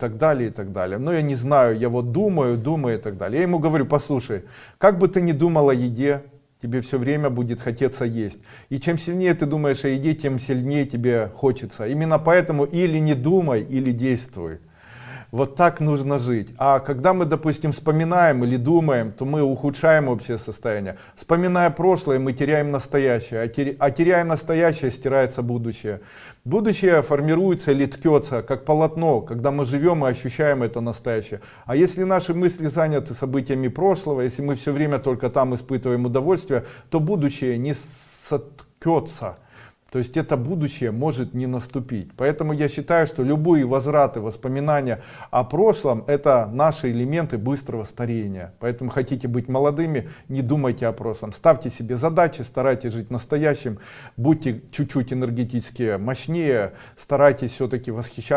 так далее и так далее. Но я не знаю, я вот думаю, думаю и так далее. Я ему говорю, послушай, как бы ты ни думал о еде, тебе все время будет хотеться есть. И чем сильнее ты думаешь о еде, тем сильнее тебе хочется. Именно поэтому или не думай, или действуй. Вот так нужно жить. А когда мы, допустим, вспоминаем или думаем, то мы ухудшаем общее состояние. Вспоминая прошлое, мы теряем настоящее. А, а теряя настоящее, стирается будущее. Будущее формируется или ткется, как полотно, когда мы живем и ощущаем это настоящее. А если наши мысли заняты событиями прошлого, если мы все время только там испытываем удовольствие, то будущее не соткется. То есть это будущее может не наступить. Поэтому я считаю, что любые возвраты, воспоминания о прошлом, это наши элементы быстрого старения. Поэтому хотите быть молодыми, не думайте о прошлом. Ставьте себе задачи, старайтесь жить настоящим, будьте чуть-чуть энергетически мощнее, старайтесь все-таки восхищаться.